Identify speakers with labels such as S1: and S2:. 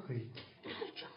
S1: وښيي